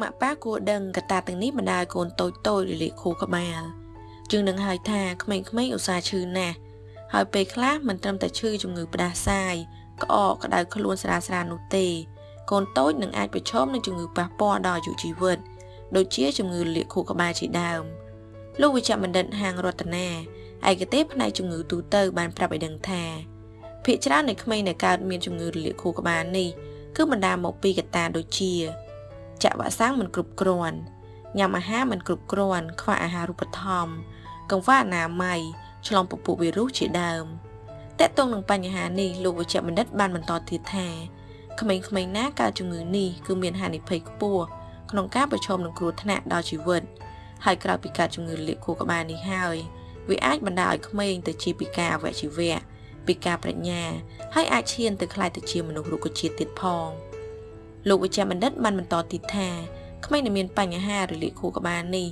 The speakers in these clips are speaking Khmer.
ម៉ាក់ប៉ាគួរដឹងកត្តាទាំងនេះបណ្ដាលកូនតូចតូចរលាកខួរក្បាលជាងនឹងហើយថាក្មេងៗឧស្សាហ៍ឈឺណាស់ហើយពេលខ្លះមិនត្រឹមតែឈឺជំងឺផ្ដាសាយក្អកក្តៅខ្លួនស្រាលស្រាលនោះទេ កូនតូចនឹងអាចប្រឈមនឹងជំងឺប៉ះពាល់ដល់អាយុជីវិត ដូចជាជំងឺលាកខួរក្បាលជាដើមលោកវិជ្ជបណ្ឌិតហាងរតនាឯកទេសផ្នែកជំងឺទូទៅបានប្រាប់ឲ្យដឹងថាភាគច្រើននៃក្មេងដែលកើតមានជំងឺរលាកខួរក្បាលនេះគឺបណ្ដាលមកពីកត្តាដូចជា ចាក់វ៉ាក់សាំងមិនគ្រប់គ្រាន់ញ៉ាំអាហារមិនគ្រប់គ្រាន់ខ្វះអាហារូបត្ថម្ភកង្វះអនាម័យឆ្លងពពួកវីរុសជាដើមតកតងនឹងបញ្ហានេះលោកវិជ្ជបណ្ឌិតបានបន្តទៀតថាក្មេងៗណាកើតជំងឺនេះគឺមានហានិភ័យខ្ពស់ក្នុងការប្រឈមនឹងគ្រោះថ្នាក់ដល់ជីវិតហើយក្រៅពីកើតជំងឺលាកខួរក្បាលនេះហើយវាអាចបណ្ដាលឲ្យក្មេងទៅជាពិការអវយជីវៈពិការប្រាជ្ញាហើយអាចឈានទៅក្លាយទៅជាមនុស្សរុក្ខជាតិទៀតផង លោកវិជ្ជបណ្ឌិតបានបន្តទៀតថាក្មេងដែលមានបញ្ហារលាកខួរក្បាលនេះ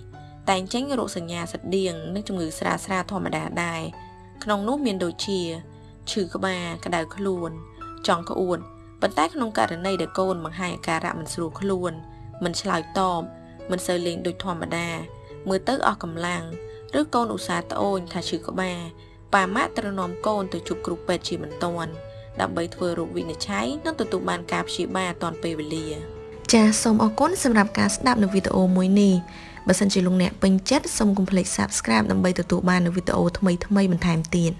តែងចេញរោគសញ្ញាស្តៀងនិងជំងឺស្រាលស្រាលធម្មតាដែរក្នុងនោះមានដូចជាឈឺក្បាលក្តៅខ្លួន ចង់ក្អួតប៉ុន្តែក្នុងករណីដែលកូនបង្ហាញអាការៈមិនស្រួលខ្លួនមិនឆ្លើយតបមិនសូវលេងដូចធម្មតាមើលទៅអស់កម្លាំងឬកូនឧស្សាហ៍ត្អូញថាឈឺក្បាលប៉ាម៉ាក់ត្រូវនាំកូនទៅជួបគ្រូពេទ្យជាបន្ទាន់ ដើម្បីធ្វើរោគវិនិច្ឆ័យនិងទទួលបានការព្យាបាលទាន់ពេលវេលា ចាសសូមអរគុណសម្រាប់ការស្ដាប់នៅវីដេអូមួយនេះបើសិនជាលោកអ្នកពេញចិត្តសូមកុំភ្លេច Subscribe ដើម្បីទទួលបាននូវវីដេអូថ្មីៗបន្ថែមទៀត